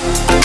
you